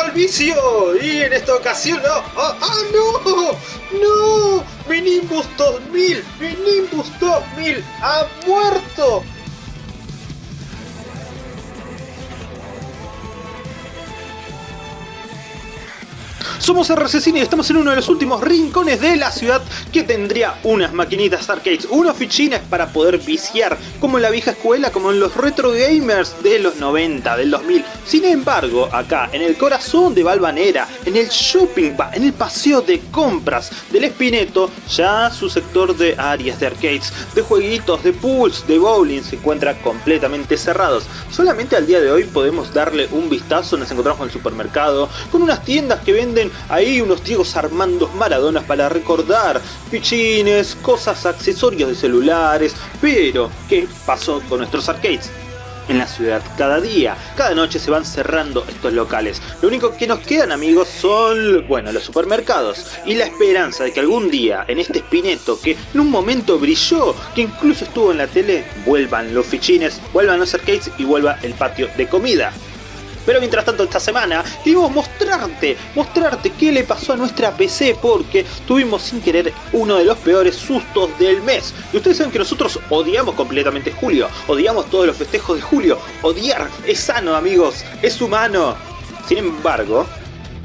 al vicio. Y en esta ocasión, ¡ah, ah, ah no! ¡No! ¡Mi Nimbus 2000! ¡Mi Nimbus 2000 ha muerto! Somos RC y estamos en uno de los últimos rincones de la ciudad que tendría unas maquinitas arcades, unos fichines para poder viciar, como en la vieja escuela, como en los retro gamers de los 90, del 2000. Sin embargo, acá, en el corazón de Valvanera, en el shopping, en el paseo de compras del Espineto, ya su sector de áreas de arcades, de jueguitos, de pools, de bowling se encuentra completamente cerrados. Solamente al día de hoy podemos darle un vistazo, nos encontramos en el supermercado, con unas tiendas que venden ahí unos Diegos Armando Maradonas para recordar pichines, cosas, accesorios de celulares, pero ¿qué pasó con nuestros arcades? en la ciudad cada día. Cada noche se van cerrando estos locales. Lo único que nos quedan amigos son, bueno, los supermercados. Y la esperanza de que algún día en este espineto que en un momento brilló, que incluso estuvo en la tele, vuelvan los fichines, vuelvan los arcades y vuelva el patio de comida. Pero mientras tanto esta semana queremos mostrarte, mostrarte qué le pasó a nuestra PC porque tuvimos sin querer uno de los peores sustos del mes. Y ustedes saben que nosotros odiamos completamente julio, odiamos todos los festejos de julio. Odiar es sano amigos, es humano. Sin embargo,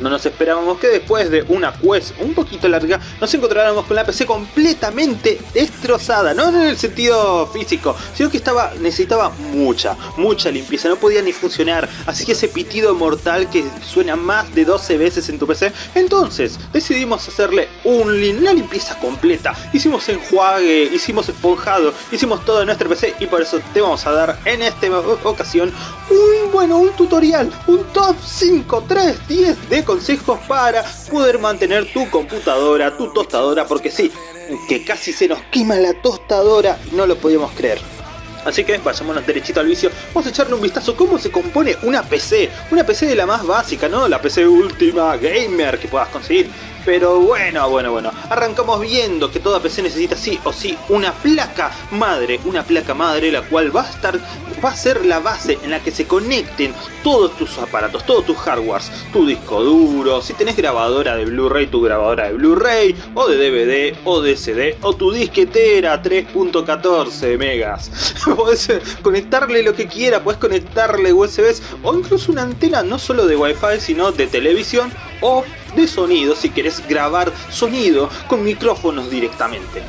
no nos esperábamos que después de una quest un poquito larga nos encontráramos con la PC completamente destrozada, no en el sentido físico, sino que estaba necesitaba mucha, mucha limpieza, no podía ni funcionar, así que ese pitido mortal que suena más de 12 veces en tu PC, entonces decidimos hacerle un, una limpieza completa, hicimos enjuague, hicimos esponjado, hicimos todo en nuestra PC y por eso te vamos a dar en esta ocasión un, bueno, un tutorial, un top 5, 3, 10 de consejos para poder mantener tu computadora, tu tostadora, porque sí, que casi se nos quema la tostadora y no lo podíamos creer. Así que vayámonos derechito al vicio, vamos a echarle un vistazo cómo se compone una PC, una PC de la más básica, ¿no? La PC última gamer que puedas conseguir. Pero bueno, bueno, bueno, arrancamos viendo que toda PC necesita sí o sí una placa madre, una placa madre la cual va a estar, va a ser la base en la que se conecten todos tus aparatos, todos tus hardwares, tu disco duro, si tenés grabadora de Blu-ray, tu grabadora de Blu-ray, o de DVD, o de CD, o tu disquetera 3.14 megas. Podés conectarle lo que quiera, puedes conectarle USBs o incluso una antena no solo de Wi-Fi sino de televisión o de sonido si querés grabar sonido con micrófonos directamente.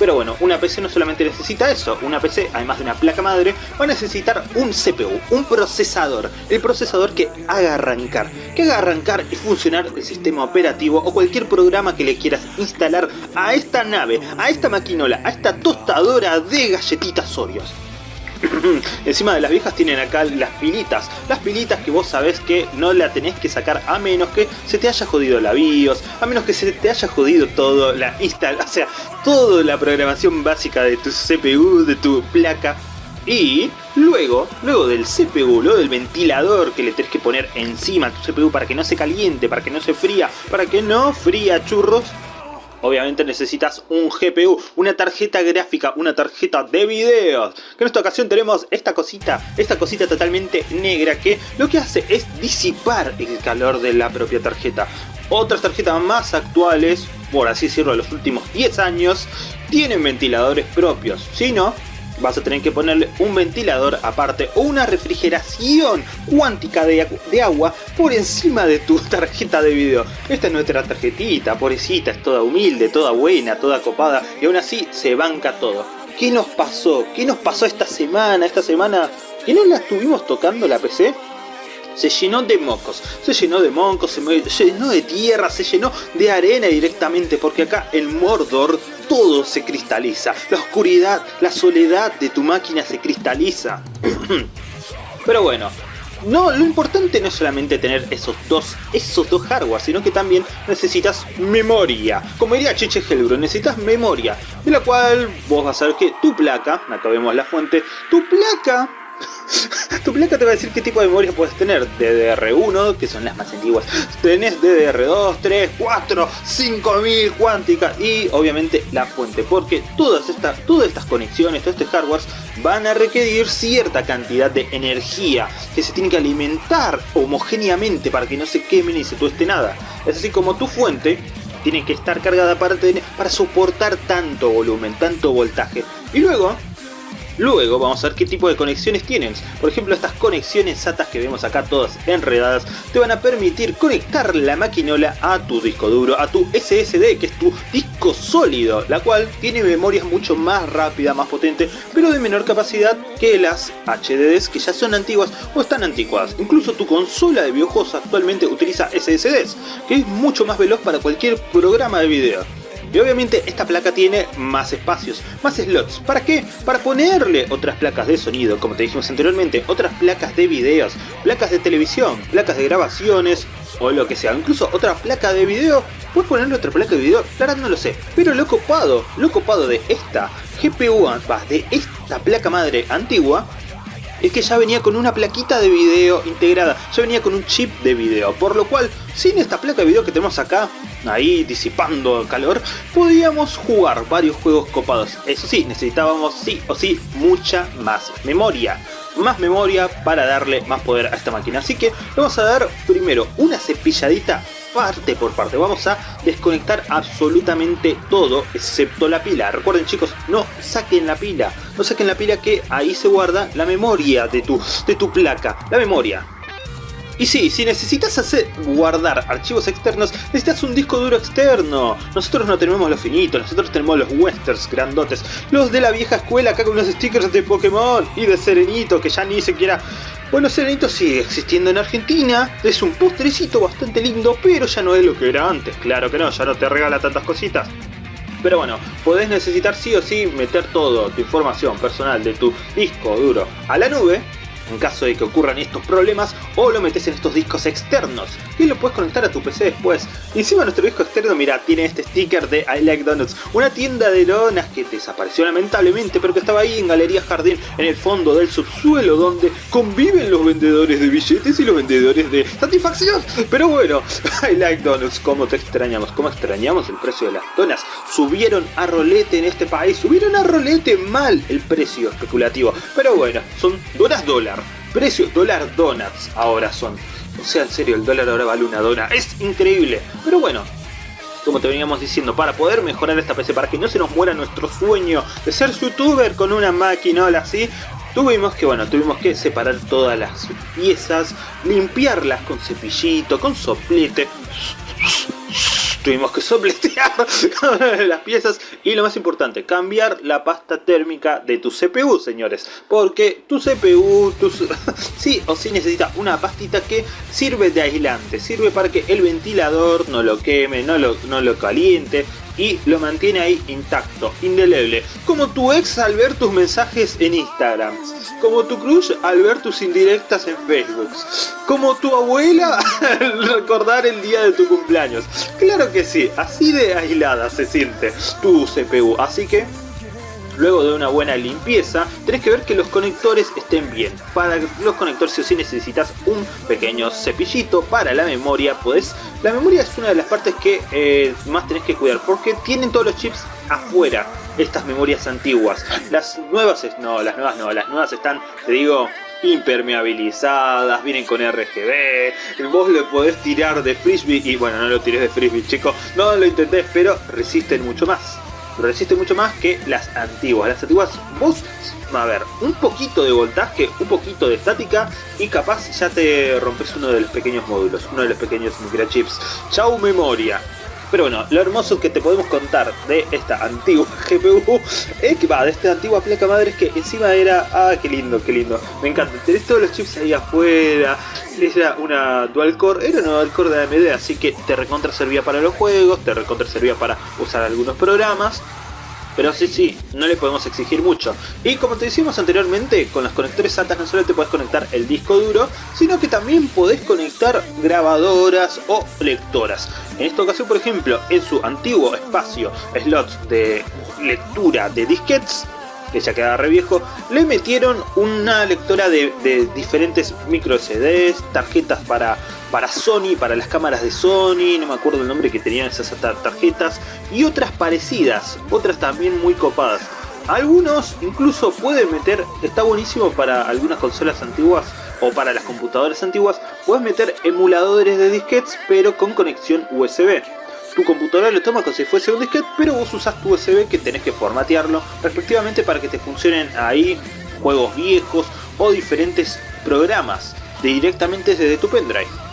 Pero bueno, una PC no solamente necesita eso, una PC, además de una placa madre, va a necesitar un CPU, un procesador, el procesador que haga arrancar, que haga arrancar y funcionar el sistema operativo o cualquier programa que le quieras instalar a esta nave, a esta maquinola, a esta tostadora de galletitas Oreos. Encima de las viejas tienen acá las pilitas. Las pilitas que vos sabés que no la tenés que sacar a menos que se te haya jodido la BIOS, a menos que se te haya jodido todo la install, o sea, toda la programación básica de tu CPU, de tu placa. Y luego, luego del CPU, luego del ventilador que le tenés que poner encima a tu CPU para que no se caliente, para que no se fría, para que no fría churros, obviamente necesitas un GPU, una tarjeta gráfica, una tarjeta de videos. Que en esta ocasión tenemos esta cosita, esta cosita totalmente negra que lo que hace es disipar el calor de la propia tarjeta. Otras tarjetas más actuales, por así decirlo, de los últimos 10 años, tienen ventiladores propios. Si no, vas a tener que ponerle un ventilador aparte o una refrigeración cuántica de, agua por encima de tu tarjeta de video. Esta es nuestra tarjetita, pobrecita, es toda humilde, toda buena, toda copada y aún así se banca todo. ¿Qué nos pasó? ¿Qué nos pasó esta semana? Esta semana que no la estuvimos tocando la PC se llenó de mocos, se llenó de moncos, se llenó de tierra, se llenó de arena directamente, porque acá en Mordor todo se cristaliza, la oscuridad, la soledad de tu máquina se cristaliza. Pero bueno, no, lo importante no es solamente tener esos dos, esos dos hardware, sino que también necesitas memoria. Como diría Chiche Helbro, necesitas memoria, de la cual vos vas a ver que tu placa, acá vemos la fuente, tu placa tu placa te va a decir qué tipo de memoria puedes tener. DDR1, que son las más antiguas. Tenés DDR2, 3, 4, 5000 cuánticas y obviamente la fuente. Porque todas estas, todas estas conexiones, todo este hardware van a requerir cierta cantidad de energía que se tiene que alimentar homogéneamente para que no se queme ni se tueste nada. Es así como tu fuente tiene que estar cargada para, tener, para soportar tanto volumen, tanto voltaje. Y luego Luego vamos a ver qué tipo de conexiones tienen. Por ejemplo, estas conexiones SATA que vemos acá todas enredadas te van a permitir conectar la maquinola a tu disco duro, a tu SSD, que es tu disco sólido, la cual tiene memorias mucho más rápida, más potente, pero de menor capacidad que las HDDs que ya son antiguas o están anticuadas. Incluso tu consola de videojuegos actualmente utiliza SSDs, que es mucho más veloz para cualquier programa de video. Y obviamente esta placa tiene más espacios, más slots. ¿Para qué? Para ponerle otras placas de sonido, como te dijimos anteriormente, otras placas de videos, placas de televisión, placas de grabaciones o lo que sea. Incluso otra placa de video, puedes ponerle otra placa de video, claro no lo sé. Pero lo copado, lo copado de esta GPU, de esta placa madre antigua, es que ya venía con una plaquita de video integrada, ya venía con un chip de video, por lo cual, sin esta placa de video que tenemos acá, ahí disipando calor, podíamos jugar varios juegos copados. Eso sí, necesitábamos sí o sí mucha más memoria. Más memoria para darle más poder a esta máquina. Así que vamos a dar primero una cepilladita parte por parte. Vamos a desconectar absolutamente todo excepto la pila. Recuerden chicos, no saquen la pila. No saquen la pila que ahí se guarda la memoria de tu, de tu placa. La memoria. Y sí, si necesitas hacer guardar archivos externos, necesitas un disco duro externo. Nosotros no tenemos los finitos, nosotros tenemos los westerns grandotes. Los de la vieja escuela acá con unos stickers de Pokémon y de Serenito que ya ni siquiera bueno, Serenito sigue existiendo en Argentina, es un postrecito bastante lindo, pero ya no es lo que era antes, claro que no, ya no te regala tantas cositas. Pero bueno, podés necesitar sí o sí meter todo tu información personal de tu disco duro a la nube en caso de que ocurran estos problemas o lo metes en estos discos externos y lo puedes conectar a tu PC después. Encima nuestro disco externo, mira, tiene este sticker de I Like Donuts, una tienda de donas que desapareció lamentablemente pero que estaba ahí en Galería Jardín en el fondo del subsuelo donde conviven los vendedores de billetes y los vendedores de satisfacción. Pero bueno, I Like Donuts, como te extrañamos, como extrañamos el precio de las donas. Subieron a rolete en este país, subieron a rolete mal el precio especulativo. Pero bueno, son donas dólar Precios dólar donuts ahora son. O sea, en serio, el dólar ahora vale una dona. Es increíble. Pero bueno, como te veníamos diciendo, para poder mejorar esta PC, para que no se nos muera nuestro sueño de ser youtuber con una maquinola así, tuvimos que, bueno, tuvimos que separar todas las piezas, limpiarlas con cepillito, con soplete, tuvimos que sopletear las piezas. Y lo más importante, cambiar la pasta térmica de tu CPU, señores, porque tu CPU, tu, sí o sí necesita una pastita que sirve de aislante, sirve para que el ventilador no lo queme, no lo, no lo caliente, y lo mantiene ahí intacto, indeleble. Como tu ex al ver tus mensajes en Instagram. Como tu crush al ver tus indirectas en Facebook. Como tu abuela al recordar el día de tu cumpleaños. Claro que sí, así de aislada se siente tu CPU. Así que Luego de una buena limpieza, tenés que ver que los conectores estén bien. Para los conectores si o sí necesitas un pequeño cepillito. Para la memoria, pues la memoria es una de las partes que eh, más tenés que cuidar porque tienen todos los chips afuera estas memorias antiguas. Las nuevas, no, las nuevas no, las nuevas están, te digo, impermeabilizadas, vienen con RGB, vos lo podés tirar de frisbee y bueno, no lo tires de frisbee chicos, no lo intentés, pero resisten mucho más resiste mucho más que las antiguas. Las antiguas, vos, a ver, un poquito de voltaje, un poquito de estática y capaz ya te rompes uno de los pequeños módulos, uno de los pequeños microchips. Chau memoria. Pero bueno, lo hermoso que te podemos contar de esta antigua GPU es que va, de esta antigua placa madre es que encima era, ah, qué lindo, qué lindo, me encanta, tenés todos los chips ahí afuera, era una dual core, era una dual core de AMD, así que te recontra servía para los juegos, te recontra servía para usar algunos programas, pero sí, sí, no le podemos exigir mucho. Y como te decíamos anteriormente, con los conectores SATA no solo te puedes conectar el disco duro, sino que también podés conectar grabadoras o lectoras. En esta ocasión, por ejemplo, en su antiguo espacio slots de lectura de disquets, que ya quedaba re viejo, le metieron una lectora de, diferentes micro CDs, tarjetas para, para Sony, para las cámaras de Sony, no me acuerdo el nombre que tenían esas tarjetas, y otras parecidas, otras también muy copadas. Algunos incluso pueden meter, está buenísimo para algunas consolas antiguas o para las computadoras antiguas, puedes meter emuladores de disquetes pero con conexión USB. Tu computadora lo toma como si fuese un disquete, pero vos usas tu USB que tenés que formatearlo respectivamente para que te funcionen ahí juegos viejos o diferentes programas directamente desde tu pendrive.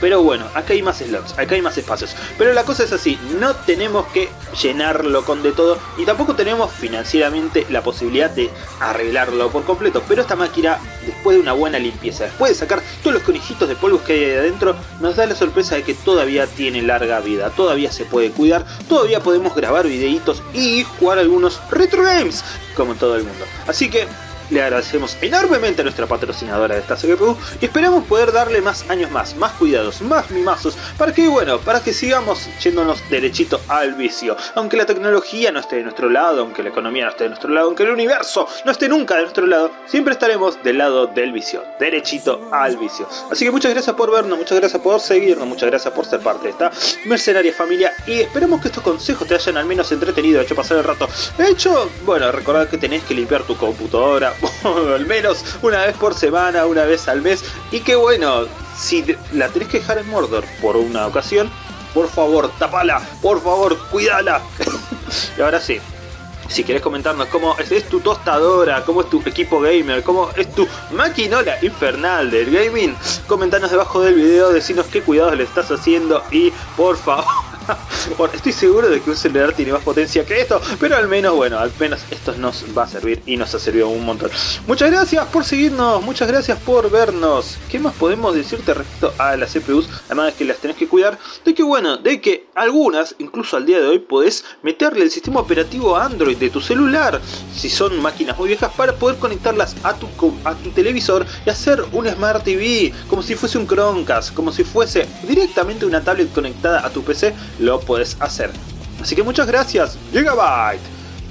Pero bueno, acá hay más slots, acá hay más espacios. Pero la cosa es así, no tenemos que llenarlo con de todo y tampoco tenemos financieramente la posibilidad de arreglarlo por completo. Pero esta máquina, después de una buena limpieza, después de sacar todos los conejitos de polvos que hay ahí adentro, nos da la sorpresa de que todavía tiene larga vida, todavía se puede cuidar, todavía podemos grabar videitos y jugar algunos retro games, como todo el mundo. Así que le agradecemos enormemente a nuestra patrocinadora de esta CPU y esperamos poder darle más años más, más cuidados, más mimazos, para que bueno, para que sigamos yéndonos derechito al vicio. Aunque la tecnología no esté de nuestro lado, aunque la economía no esté de nuestro lado, aunque el universo no esté nunca de nuestro lado, siempre estaremos del lado del vicio, derechito al vicio. Así que muchas gracias por vernos, muchas gracias por seguirnos, muchas gracias por ser parte de esta mercenaria familia y esperemos que estos consejos te hayan al menos entretenido, hecho pasar el rato. De hecho, bueno, recordad que tenés que limpiar tu computadora, al menos una vez por semana, una vez al mes. Y que bueno, si la tenés que dejar en Mordor por una ocasión, por favor, tapala, por favor, cuídala. y ahora sí, si querés comentarnos cómo es, tu tostadora, cómo es tu equipo gamer, cómo es tu maquinola infernal del gaming, comentanos debajo del video, decinos qué cuidados le estás haciendo y por favor bueno, estoy seguro de que un celular tiene más potencia que esto, pero al menos, bueno, al menos esto nos va a servir y nos ha servido un montón. Muchas gracias por seguirnos, muchas gracias por vernos. ¿Qué más podemos decirte respecto a las CPUs? Además de que las tenés que cuidar, de que bueno, de que algunas, incluso al día de hoy, podés meterle el sistema operativo Android de tu celular, si son máquinas muy viejas, para poder conectarlas a tu televisor y hacer un Smart TV, como si fuese un Chromecast, como si fuese directamente una tablet conectada a tu PC lo puedes hacer. Así que muchas gracias Gigabyte,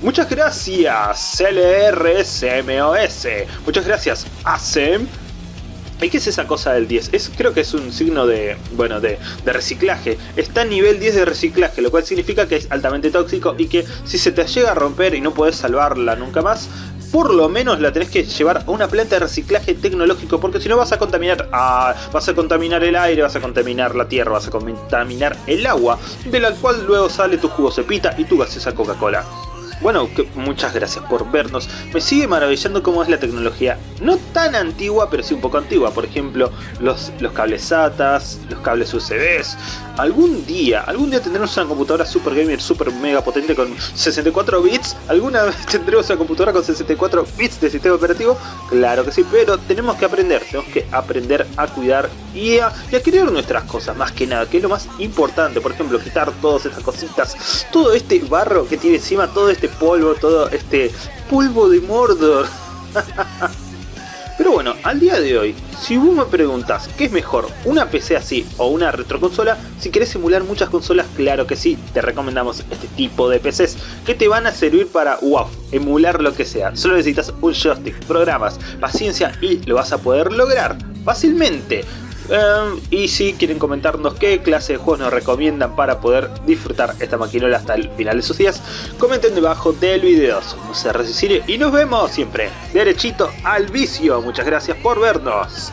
muchas gracias LRSMOS, muchas gracias ASEM. ¿Y qué es esa cosa del 10? Es, creo que es un signo de, bueno, de, de, reciclaje. Está a nivel 10 de reciclaje, lo cual significa que es altamente tóxico y que si se te llega a romper y no puedes salvarla nunca más, por lo menos la tenés que llevar a una planta de reciclaje tecnológico porque si no vas a contaminar vas a contaminar el aire, vas a contaminar la tierra, vas a contaminar el agua, de la cual luego sale tu jugo cepita y tu gaseosa Coca-Cola. Bueno, muchas gracias por vernos. Me sigue maravillando cómo es la tecnología. No tan antigua, pero sí un poco antigua. Por ejemplo, los, los cables SATAs, los cables USBs. Algún día, algún día tendremos una computadora super gamer, super mega potente con 64 bits. ¿Alguna vez tendremos una computadora con 64 bits de sistema operativo? Claro que sí, pero tenemos que aprender. Tenemos que aprender a cuidar y a, y nuestras cosas, más que nada. Que es lo más importante. Por ejemplo, quitar todas estas cositas. Todo este barro que tiene encima, todo este polvo, todo este polvo de Mordor. Pero bueno, al día de hoy, si vos me preguntas qué es mejor, una PC así o una retroconsola, si querés simular muchas consolas, claro que sí, te recomendamos este tipo de PCs que te van a servir para, emular lo que sea. Solo necesitas un joystick, programas, paciencia y lo vas a poder lograr fácilmente. Em, y si quieren comentarnos qué clase de juegos nos recomiendan para poder disfrutar esta maquinola hasta el final de sus días, comenten debajo del video. Somos RC y nos vemos siempre derechito al vicio. Muchas gracias por vernos.